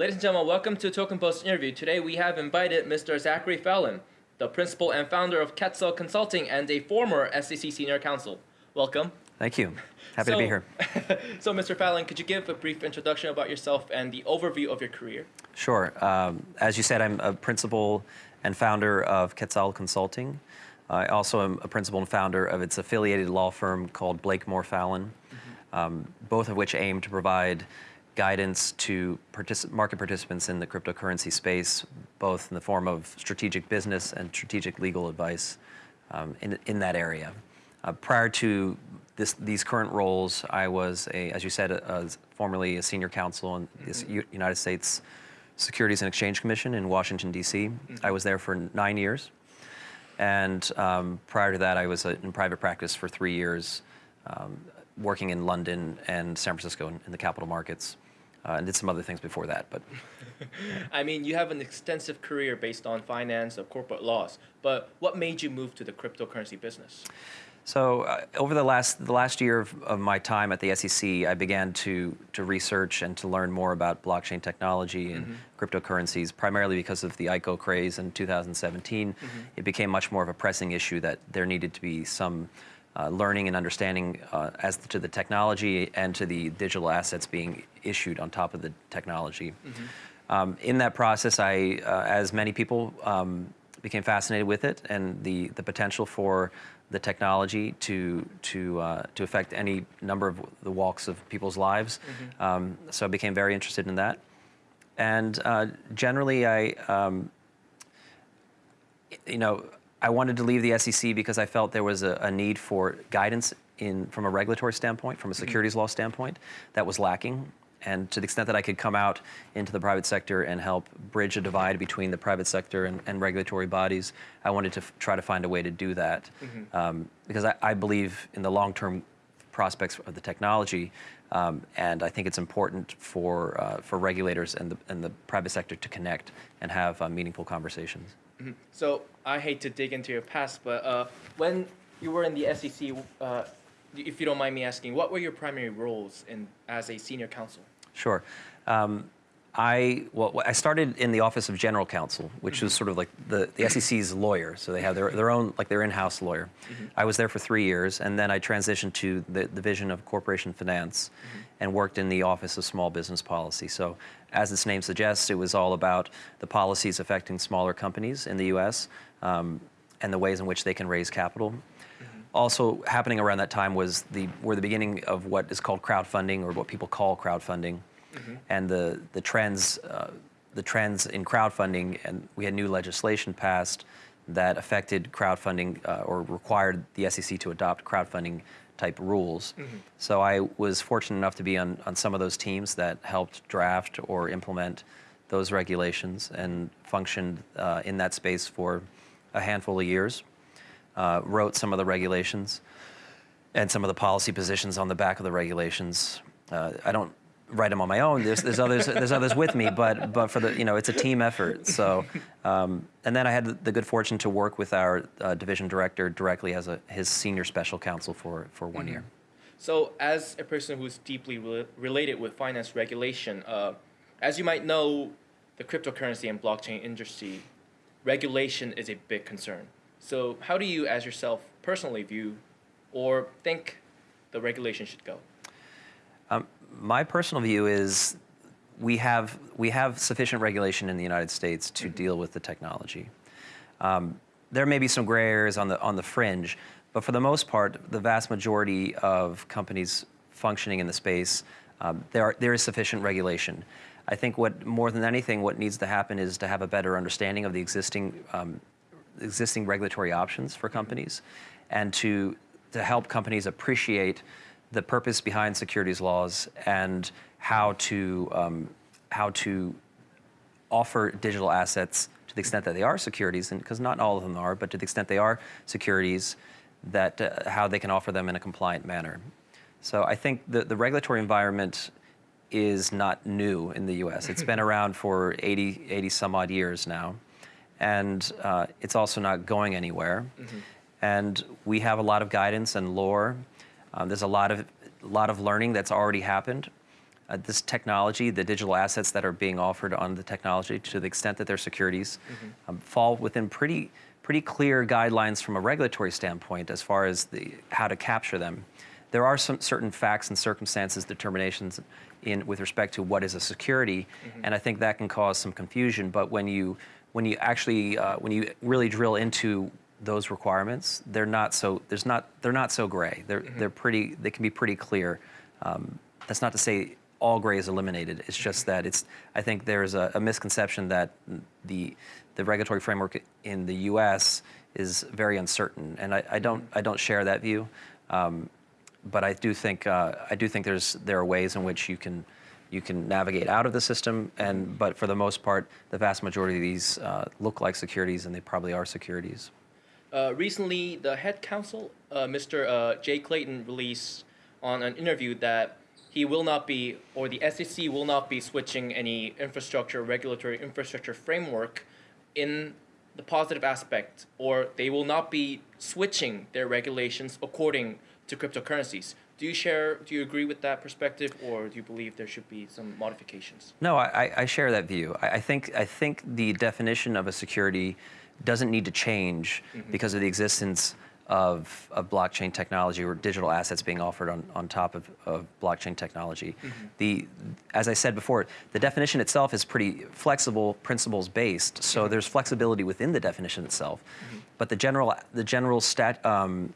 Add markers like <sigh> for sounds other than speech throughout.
Ladies and gentlemen, welcome to Token Post interview. Today we have invited Mr. Zachary Fallon, the principal and founder of Quetzal Consulting and a former SEC senior counsel. Welcome. Thank you. Happy so, to be here. <laughs> so, Mr. Fallon, could you give a brief introduction about yourself and the overview of your career? Sure. Um, as you said, I'm a principal and founder of Quetzal Consulting. I also am a principal and founder of its affiliated law firm called Blakemore Fallon, mm -hmm. um, both of which aim to provide guidance to particip market participants in the cryptocurrency space, both in the form of strategic business and strategic legal advice um, in, in that area. Uh, prior to this, these current roles, I was, a, as you said, a, a formerly a senior counsel in the mm -hmm. United States Securities and Exchange Commission in Washington, D.C. Mm -hmm. I was there for nine years. And um, prior to that, I was in private practice for three years, um, working in London and San Francisco in, in the capital markets. Uh, and did some other things before that, but. <laughs> I mean, you have an extensive career based on finance or corporate laws, but what made you move to the cryptocurrency business? So uh, over the last the last year of, of, my time at the SEC, I began to to research and to learn more about blockchain technology and mm -hmm. cryptocurrencies, primarily because of the ICO craze in 2017. Mm -hmm. It became much more of a pressing issue that there needed to be some uh, learning and understanding uh, as to the technology and to the digital assets being issued on top of the technology. Mm -hmm. um, in that process, I, uh, as many people, um, became fascinated with it and the, the potential for the technology to to uh, to affect any number of the walks of people's lives. Mm -hmm. um, so I became very interested in that, and uh, generally I, um, you know, I wanted to leave the SEC because I felt there was a, a need for guidance in from a regulatory standpoint, from a mm-hmm. securities law standpoint, that was lacking and to the extent that I could come out into the private sector and help bridge a divide between the private sector and, and regulatory bodies, I wanted to try to find a way to do that. Mm -hmm. um, because I, I, believe in the long-term prospects of the technology, um, and I think it's important for, uh, for regulators and the, and the private sector to connect and have uh, meaningful conversations. Mm -hmm. So I hate to dig into your past, but uh, when you were in the SEC, uh, if you don't mind me asking, what were your primary roles in, as a senior counsel? Sure. Um, I well, I started in the office of general counsel, which was sort of like the, the SEC's lawyer. So they have their, their own, like their in-house lawyer. Mm -hmm. I was there for three years, and then I transitioned to the division of corporation finance mm -hmm. and worked in the office of small business policy. So as its name suggests, it was all about the policies affecting smaller companies in the U.S. Um, and the ways in which they can raise capital also happening around that time was the were the beginning of what is called crowdfunding or what people call crowdfunding, mm -hmm. and the the trends uh, the trends in crowdfunding and we had new legislation passed that affected crowdfunding uh, or required the SEC to adopt crowdfunding type rules. Mm -hmm. So I was fortunate enough to be on, on some of those teams that helped draft or implement those regulations and functioned uh, in that space for a handful of years uh, wrote some of the regulations and some of the policy positions on the back of the regulations. Uh, I don't write them on my own. There's, there's others. There's others with me, but but for the you know it's a team effort. So, um, and then I had the good fortune to work with our uh, division director directly as a his senior special counsel for for one mm -hmm. year. So, as a person who's deeply re related with finance regulation, uh, as you might know, the cryptocurrency and blockchain industry regulation is a big concern. So how do you, as yourself, personally view or think the regulation should go? My personal view is we have, we have sufficient regulation in the United States to mm -hmm. deal with the technology. Um, there may be some gray areas on the, on the fringe, but for the most part, the vast majority of companies functioning in the space, um, there, are, there is sufficient regulation. I think what more than anything, what needs to happen is to have a better understanding of the existing um, existing regulatory options for companies and to, to help companies appreciate the purpose behind securities laws and how to, um, how to offer digital assets to the extent that they are securities, and because not all of them are, but to the extent they are securities, that uh, how they can offer them in a compliant manner. So I think the, the regulatory environment is not new in the US. It's been <laughs> around for 80, 80 some odd years now and uh, it's also not going anywhere. Mm -hmm. And we have a lot of guidance and lore. Um, there's a lot of, lot of learning that's already happened. uh, this technology, the digital assets that are being offered on the technology, to the extent that they're securities, um, fall within pretty pretty clear guidelines from a regulatory standpoint as far as the how to capture them. There are some certain facts and circumstances determinations in with respect to what is a security, and I think that can cause some confusion. But when you when you actually uh, when you really drill into those requirements, they're not so there's not they're not so gray. They're they're pretty they can be pretty clear. Um, that's not to say all gray is eliminated. It's just that it's I think there's a, a misconception that the the regulatory framework in the U.S. is very uncertain, and I, I don't I don't share that view. Um, but I do think uh, I do think there's there are ways in which you can you can navigate out of the system, and but for the most part, the vast majority of these uh, look like securities, and they probably are securities. Uh, recently, the head counsel, uh, Mr. Uh, Jay Clayton, released on an interview that he will not be, or the SEC will not be switching any infrastructure, regulatory infrastructure framework in the positive aspect, or they will not be switching their regulations according to cryptocurrencies. Do you share, do you agree with that perspective, or do you believe there should be some modifications? No, I, I share that view. I, I think I think the definition of a security doesn't need to change mm-hmm. because of the existence of, of blockchain technology or digital assets being offered on, on top of, of blockchain technology. Mm-hmm. The, as I said before, the definition itself is pretty flexible, principles based. So there's flexibility within the definition itself, mm-hmm. but the general the general stat um,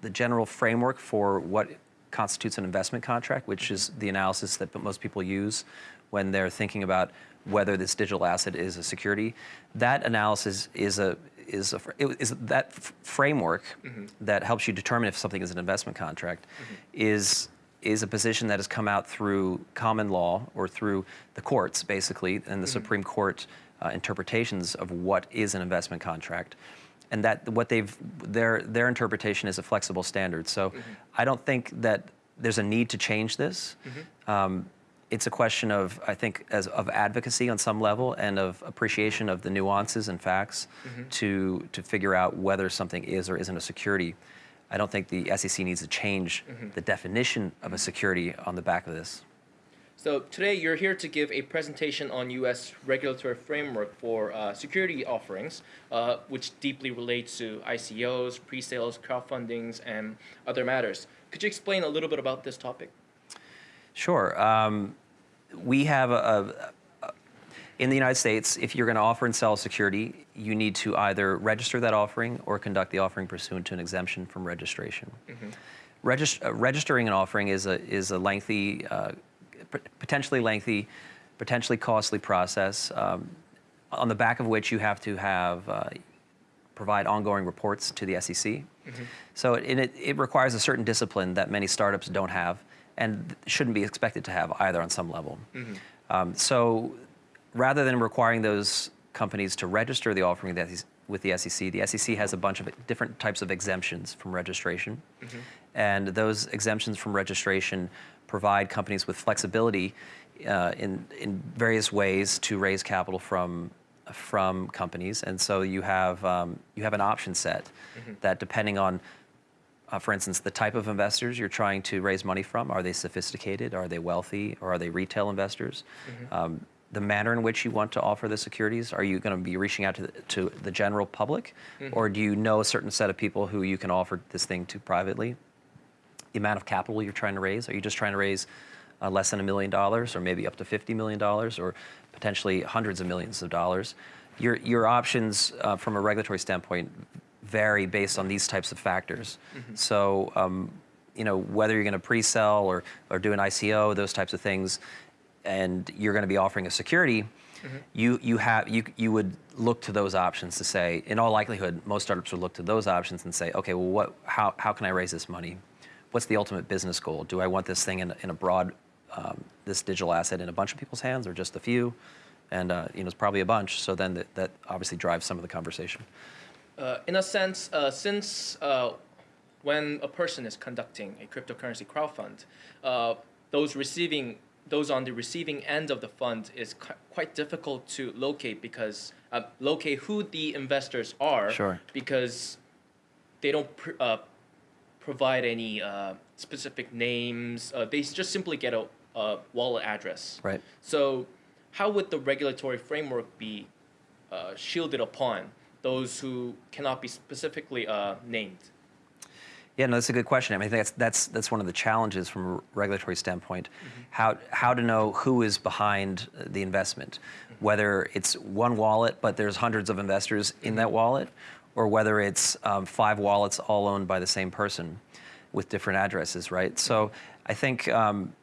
the general framework for what constitutes an investment contract, which is the analysis that most people use when they're thinking about whether this digital asset is a security. That analysis is a is a is that framework mm-hmm. that helps you determine if something is an investment contract mm-hmm. is is a position that has come out through common law or through the courts basically and the mm-hmm. Supreme Court uh, interpretations of what is an investment contract and that what they've their their interpretation is a flexible standard. So I don't think that there's a need to change this. Um, it's a question of I think as of advocacy on some level and of appreciation of the nuances and facts to to figure out whether something is or isn't a security. I don't think the SEC needs to change the definition of a security on the back of this. So today you're here to give a presentation on U.S. regulatory framework for uh, security offerings, uh, which deeply relates to ICOs, pre-sales, crowdfundings, and other matters. Could you explain a little bit about this topic? Sure. Um, we have a, a, in the United States, if you're going to offer and sell a security, you need to either register that offering or conduct the offering pursuant to an exemption from registration. Regist- uh, registering an offering is a is a lengthy, uh, potentially lengthy, potentially costly process, um, on the back of which you have to have uh, provide ongoing reports to the SEC. So it, it, it requires a certain discipline that many startups don't have and shouldn't be expected to have either on some level. Um, so rather than requiring those companies to register the offering with the SEC, with the SEC, the SEC has a bunch of different types of exemptions from registration. And those exemptions from registration provide companies with flexibility uh, in, in various ways to raise capital from from companies, and so you have um, you have an option set that depending on, uh, for instance, the type of investors you're trying to raise money from, are they sophisticated, are they wealthy, or are they retail investors? Um, the manner in which you want to offer the securities, are you going to be reaching out to the, to the general public, or do you know a certain set of people who you can offer this thing to privately? the amount of capital you're trying to raise? Are you just trying to raise uh, less than a million dollars, or maybe up to fifty million dollars, or potentially hundreds of millions of dollars? Your your options uh, from a regulatory standpoint vary based on these types of factors. So. Um, you know whether you're going to pre-sell or, or do an ICO, those types of things, and you're going to be offering a security, you you have you you would look to those options to say, in all likelihood, most startups would look to those options and say, okay, well, what how how can I raise this money? What's the ultimate business goal? Do I want this thing in, in a broad, um, this digital asset in a bunch of people's hands or just a few? And uh, you know, it's probably a bunch. So then that, that obviously drives some of the conversation. Uh, in a sense, uh, since uh, when a person is conducting a cryptocurrency crowdfund, uh, those receiving those on the receiving end of the fund is qui- quite difficult to locate because uh, locate who the investors are Sure. because they don't pr- uh, provide any uh, specific names. Uh, they just simply get a uh, wallet address. Right. So, how would the regulatory framework be uh, shielded upon those who cannot be specifically uh, named? Yeah, no, that's a good question. I mean, I think that's that's that's one of the challenges from a regulatory standpoint, how how to know who is behind the investment, whether it's one wallet but there's hundreds of investors in that wallet, or whether it's um, five wallets all owned by the same person, with different addresses, right? So I think. Um,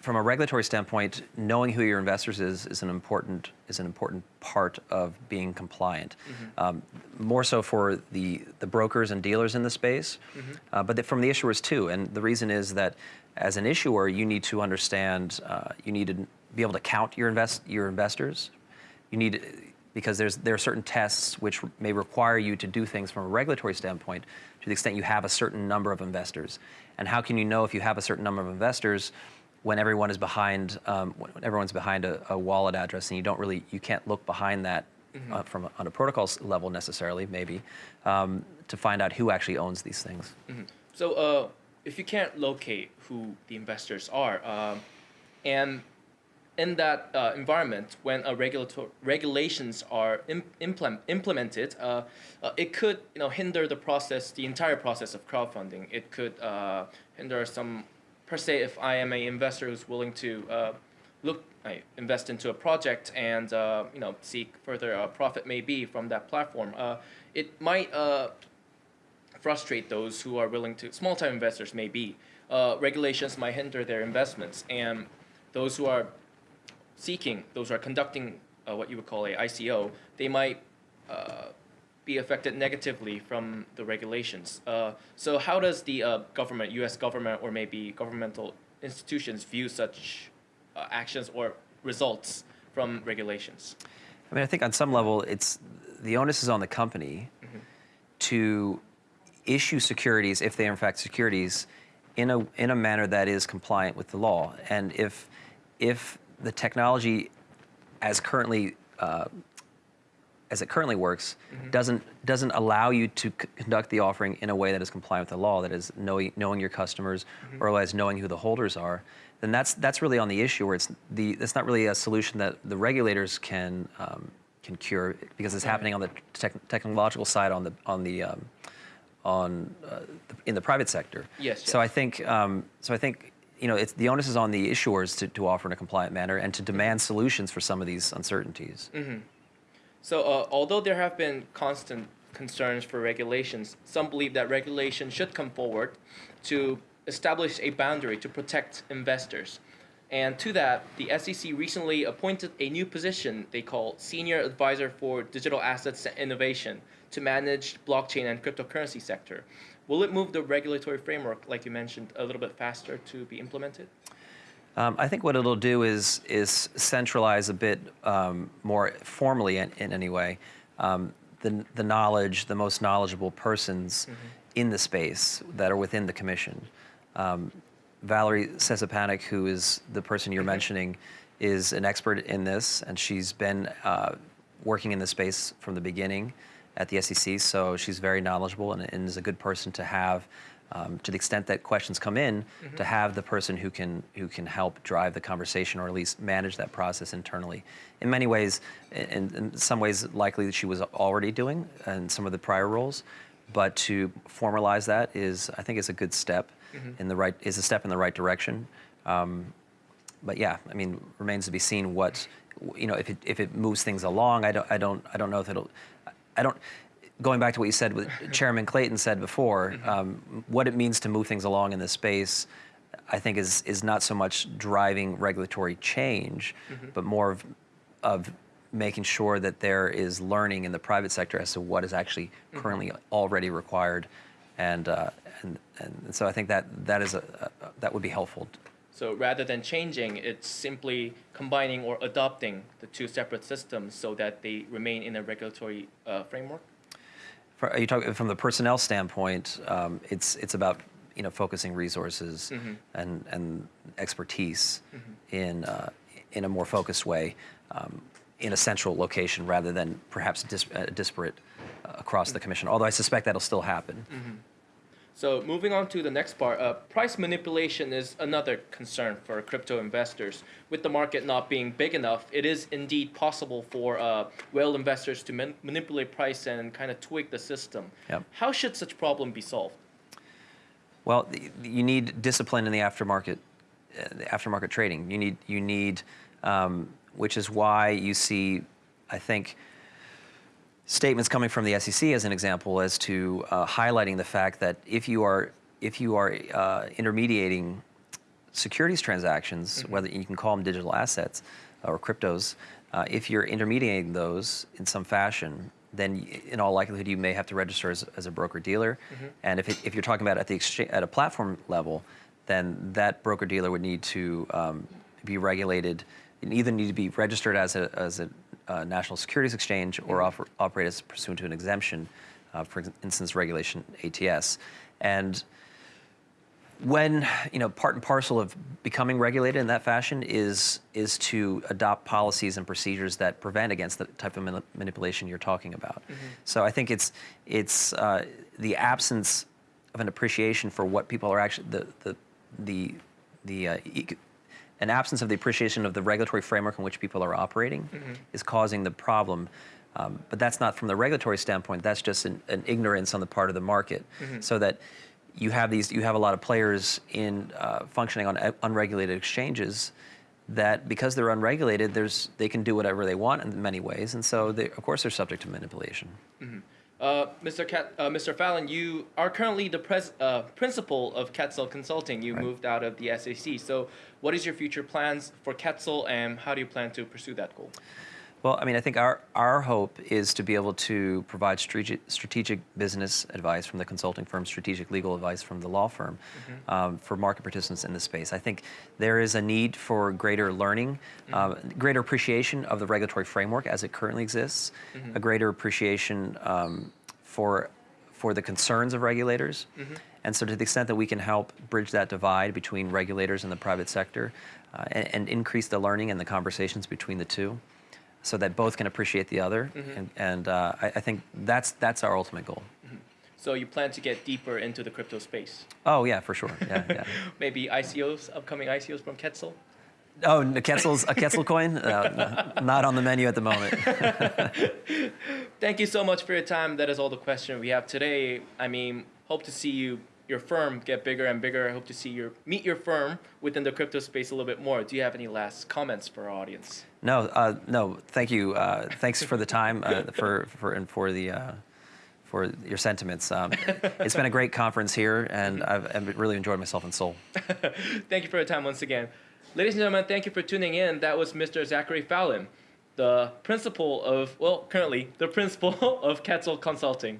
from a regulatory standpoint, knowing who your investors is is an important is an important part of being compliant. Um, more so for the the brokers and dealers in the space, uh, but from the issuers too. And the reason is that as an issuer, you need to understand, uh, you need to be able to count your invest your investors. You need because there's there are certain tests which may require you to do things from a regulatory standpoint to the extent you have a certain number of investors. And how can you know if you have a certain number of investors? When everyone is behind um, when everyone's behind a, a, wallet address and you don't really you can't look behind that mm-hmm. uh, from a, on a protocol level necessarily maybe um, to find out who actually owns these things mm-hmm. so uh, if you can't locate who the investors are um, and in that uh, environment when regulations are Im- implement- implemented uh, uh, it could you know hinder the process the entire process of crowdfunding it could uh, hinder some per se, if I am an investor who's willing to uh, look, I invest into a project and uh, you know seek further uh, profit maybe from that platform, uh, it might uh, frustrate those who are willing to small time investors maybe. Uh, regulations might hinder their investments, and those who are seeking, those who are conducting what you would call a ICO, they might be affected negatively from the regulations. Uh, so how does the uh, government, U.S. government, or maybe governmental institutions view such uh, actions or results from regulations? I mean, I think on some level, it's the onus is on the company mm-hmm. to issue securities, if they are in fact securities, in a in a manner that is compliant with the law. And if if the technology, as currently uh, as it currently works, mm-hmm. doesn't doesn't allow you to c- conduct the offering in a way that is compliant with the law. That is knowing knowing your customers, mm-hmm. or otherwise knowing who the holders are. Then that's that's really on the issue where it's the it's not really a solution that the regulators can um, can cure because it's right. happening on the tech- technological side on the on the um, on uh, in the private sector. Yes. So yes. I think um, so I think you know, it's, the onus is on the issuers to, to offer in a compliant manner and to demand mm-hmm. solutions for some of these uncertainties. Mm-hmm. So, uh, although there have been constant concerns for regulations, some believe that regulation should come forward to establish a boundary to protect investors. And to that, the SEC recently appointed a new position they call Senior Advisor for Digital Assets and Innovation to manage blockchain and cryptocurrency sector. Will it move the regulatory framework, like you mentioned, a little bit faster to be implemented? Um, I think what it'll do is is centralize a bit um, more formally in, in any way um, the the knowledge, the most knowledgeable persons mm-hmm. in the space that are within the commission. Um, Valerie Szczepanik, who is the person you're mentioning, is an expert in this, and she's been uh, working in the space from the beginning at the SEC. So she's very knowledgeable and, and is a good person to have um, to the extent that questions come in, mm-hmm. to have the person who can who can help drive the conversation or at least manage that process internally. In many ways, in, in some ways, likely that she was already doing in some of the prior roles, but to formalize that is, I think, is a good step mm-hmm. in the right is a step in the right direction. Um, but yeah, I mean, remains to be seen what you know if it if it moves things along. I don't I don't I don't know if it'll. I don't going back to what you said, what <laughs> Chairman Clayton said before, mm-hmm. um, what it means to move things along in this space, I think is is not so much driving regulatory change, mm-hmm. but more of, of making sure that there is learning in the private sector as to what is actually mm-hmm. currently already required, and, uh, and and so I think that that is a, a, that would be helpful. So rather than changing, it's simply combining or adopting the two separate systems so that they remain in a regulatory uh, framework. Are you talking from the personnel standpoint? Um, it's it's about you know focusing resources mm-hmm. and and expertise mm-hmm. in uh, in a more focused way um, in a central location rather than perhaps dis- uh, disparate uh, across mm-hmm. the commission. Although I suspect that'll still happen. So moving on to the next part, uh, price manipulation is another concern for crypto investors. With the market not being big enough, it is indeed possible for uh, whale investors to man- manipulate price and kind of tweak the system. Yep. How should such problem be solved? Well, you need discipline in the aftermarket, uh, the aftermarket trading. You need, you need, um, which is why you see, I think, statements coming from the SEC as an example, as to uh, highlighting the fact that if you are, if you are uh, intermediating securities transactions, whether you can call them digital assets or cryptos, uh, if you're intermediating those in some fashion, then in all likelihood you may have to register as, as a broker dealer. And if, it, if you're talking about at the exchange, at a platform level, then that broker dealer would need to um, be regulated. and either need to be registered as a, as a uh, national securities exchange or oper- operate as pursuant to an exemption, uh, for instance, regulation ATS. And when you know part and parcel of becoming regulated in that fashion is is to adopt policies and procedures that prevent against the type of mani- manipulation you're talking about. So I think it's it's uh, the absence of an appreciation for what people are actually the the the the uh, an absence of the appreciation of the regulatory framework in which people are operating is causing the problem. Um, but that's not from the regulatory standpoint. That's just an, an ignorance on the part of the market, so that you have these you have a lot of players in uh, functioning on uh, unregulated exchanges that because they're unregulated there's they can do whatever they want in many ways. And so they, of course they're subject to manipulation Uh, Mr. Cat, uh, Mr. Fallon, you are currently the pres- uh, principal of Quetzal Consulting. You Right. moved out of the SAC. So, what is your future plans for Quetzal, and how do you plan to pursue that goal? well i mean i think our, our hope is to be able to provide strategic, strategic business advice from the consulting firm strategic legal advice from the law firm um, for market participants in this space i think there is a need for greater learning uh, greater appreciation of the regulatory framework as it currently exists a greater appreciation um, for for the concerns of regulators. And so, to the extent that we can help bridge that divide between regulators and the private sector uh, and, and increase the learning and the conversations between the two so that both can appreciate the other. And, and uh, I, I think that's, that's our ultimate goal. So, you plan to get deeper into the crypto space? Oh, yeah, for sure. Yeah, yeah. <laughs> Maybe ICOs, upcoming ICOs from Quetzal? Oh, a Quetzal's, a Quetzal coin? Uh, no, not on the menu at the moment. <laughs> Thank you so much for your time. That is all the question we have today. I mean, hope to see you your firm get bigger and bigger. I hope to see your meet your firm within the crypto space a little bit more. Do you have any last comments for our audience? No, uh, no. Thank you. Uh, thanks for the time uh, for for and for the uh, for your sentiments. Um, it's been a great conference here, and I've, I've really enjoyed myself in Seoul. <laughs> Thank you for your time once again. Ladies and gentlemen, thank you for tuning in. That was Mr. Zachary Fallon, the principal of, well, currently the principal <laughs> of Quetzal Consulting.